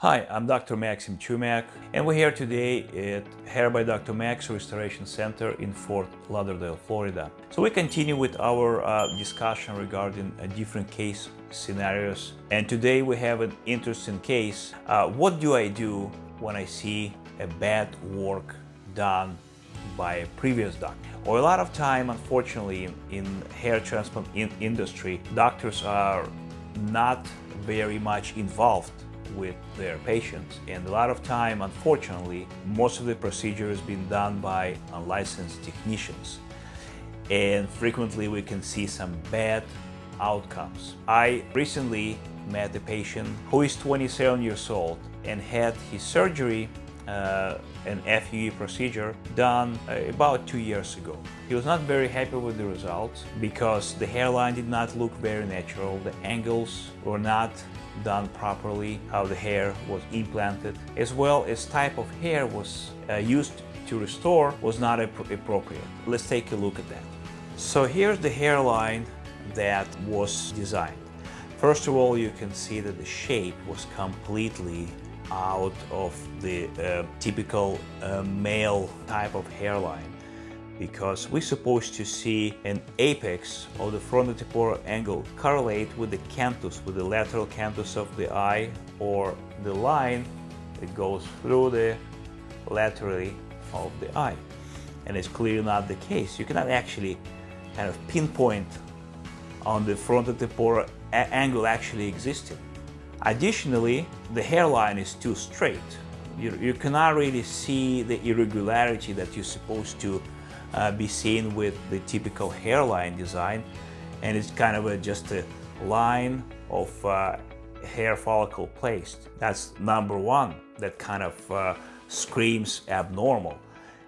Hi, I'm Dr. Maxim Chumak and we're here today at Hair by Dr. Max Restoration Center in Fort Lauderdale, Florida. So we continue with our uh, discussion regarding uh, different case scenarios and today we have an interesting case. Uh, what do I do when I see a bad work done by a previous doctor? Or a lot of time, unfortunately, in, in hair transplant in industry, doctors are not very much involved with their patients. And a lot of time, unfortunately, most of the procedure has been done by unlicensed technicians. And frequently we can see some bad outcomes. I recently met a patient who is 27 years old and had his surgery an FUE procedure done uh, about two years ago. He was not very happy with the results because the hairline did not look very natural, the angles were not done properly, how the hair was implanted, as well as type of hair was uh, used to restore was not appropriate. Let's take a look at that. So here's the hairline that was designed. First of all, you can see that the shape was completely out of the uh, typical uh, male type of hairline because we're supposed to see an apex of the frontotemporal angle correlate with the canthus, with the lateral canthus of the eye or the line that goes through the laterally of the eye. And it's clearly not the case. You cannot actually kind of pinpoint on the frontotemporal angle actually existing. Additionally, the hairline is too straight. You, you cannot really see the irregularity that you're supposed to uh, be seen with the typical hairline design and it's kind of a, just a line of uh, hair follicle placed. That's number one that kind of uh, screams abnormal.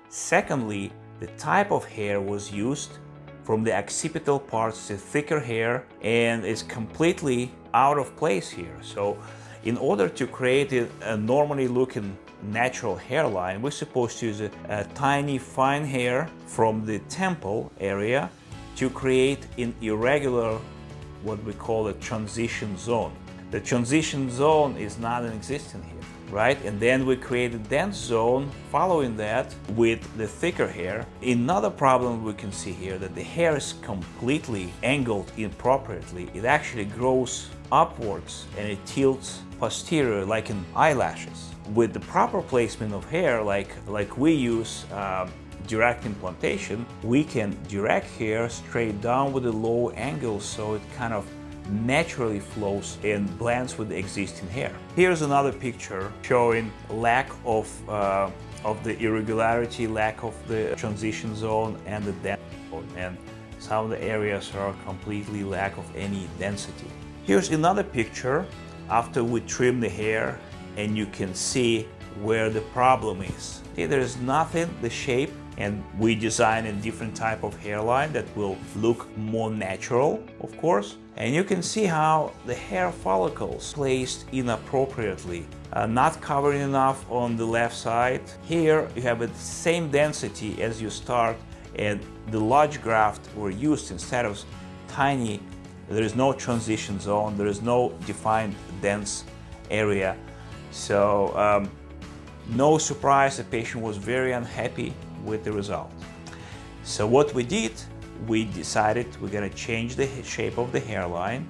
Secondly, the type of hair was used from the occipital parts to thicker hair and it's completely out of place here. So in order to create a, normally looking natural hairline, we're supposed to use a, a, tiny fine hair from the temple area to create an irregular, what we call a transition zone. The transition zone is not an existent here, right? And then we create a dense zone following that with the thicker hair. Another problem we can see here that the hair is completely angled inappropriately. It actually grows upwards and it tilts posterior like in eyelashes. With the proper placement of hair like, like we use uh, direct implantation, we can direct hair straight down with a low angle so it kind of naturally flows and blends with the existing hair. Here's another picture showing lack of, uh, of the irregularity, lack of the transition zone and the density. And some of the areas are completely lack of any density. Here's another picture after we trim the hair and you can see where the problem is. Okay, there is nothing, the shape, and we design a different type of hairline that will look more natural, of course. And you can see how the hair follicles placed inappropriately, uh, not covering enough on the left side. Here you have the same density as you start and the large graft were used instead of tiny there is no transition zone, there is no defined dense area. So um, no surprise, the patient was very unhappy with the result. So what we did, we decided we're gonna change the shape of the hairline.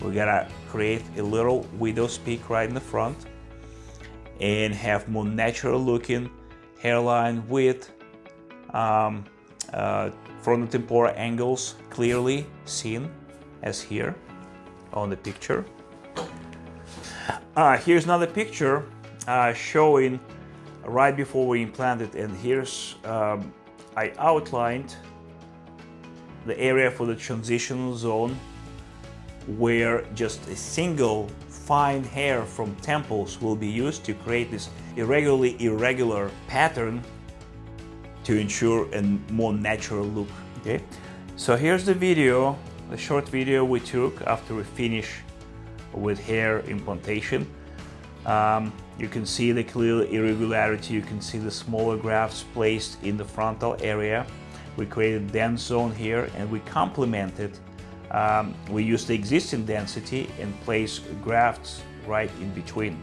We're gonna create a little widow's peak right in the front and have more natural looking hairline with um, uh, frontotemporal angles clearly seen as here on the picture. Uh, here's another picture uh, showing right before we implanted and here's um, I outlined the area for the transitional zone where just a single fine hair from temples will be used to create this irregularly irregular pattern to ensure a more natural look okay so here's the video the short video we took after we finish with hair implantation. Um, you can see the clear irregularity, you can see the smaller grafts placed in the frontal area. We created dense zone here and we complemented. Um, we used the existing density and placed grafts right in between.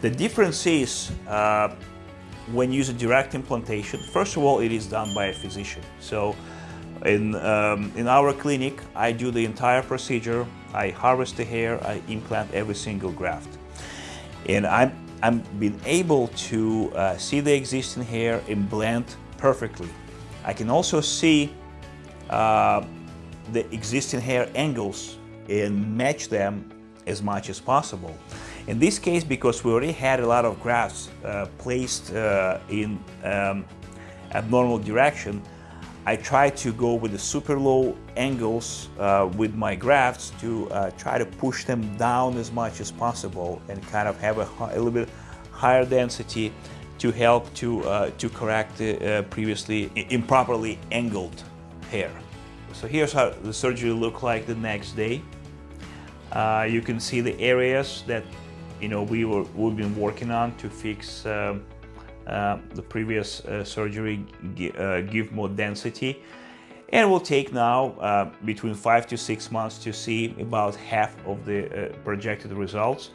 The difference is uh, when using direct implantation, first of all, it is done by a physician. So in, um, in our clinic, I do the entire procedure. I harvest the hair, I implant every single graft. And I'm, I'm being able to uh, see the existing hair implant perfectly. I can also see uh, the existing hair angles and match them as much as possible. In this case, because we already had a lot of grafts uh, placed uh, in um, abnormal direction, I try to go with the super low angles uh, with my grafts to uh, try to push them down as much as possible and kind of have a, a little bit higher density to help to, uh, to correct uh, previously improperly angled hair. So here's how the surgery looked like the next day. Uh, you can see the areas that you know we were we've been working on to fix um, the previous uh, surgery, uh, give more density. And will take now uh, between five to six months to see about half of the uh, projected results.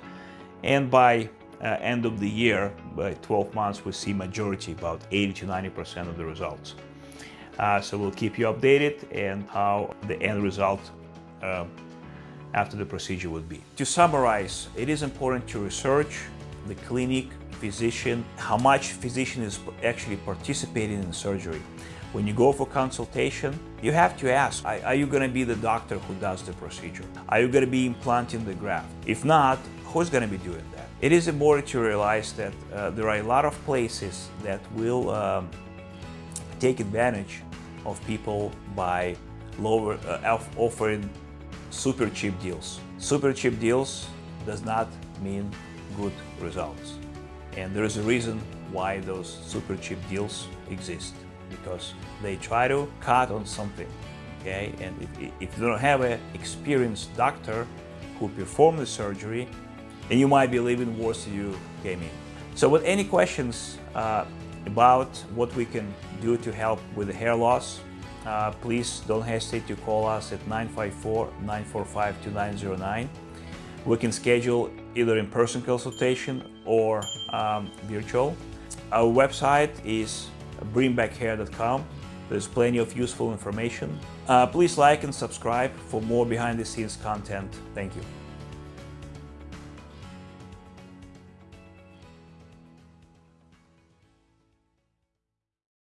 And by end of the year, by 12 months, we see majority, about 80 to 90% of the results. so we'll keep you updated and how the end result after the procedure would be. To summarize, it is important to research the clinic, physician, how much physician is actually participating in surgery. When you go for consultation, you have to ask, are you going to be the doctor who does the procedure? Are you going to be implanting the graft? If not, who's going to be doing that? It is important to realize that uh, there are a lot of places that will um, take advantage of people by lower uh, offering super cheap deals. Super cheap deals does not mean good results. And there is a reason why those super cheap deals exist. Because they try to cut on something okay? And if, if you don't have an experienced doctor who performed the surgery then you might be living worse than you came in. So with any questions uh, about what we can do to help with the hair loss uh, please don't hesitate to call us at 954-945-2909 we can schedule either in-person consultation or um, virtual. Our website is bringbackhair.com. There's plenty of useful information. Uh, please like and subscribe for more behind-the-scenes content. Thank you.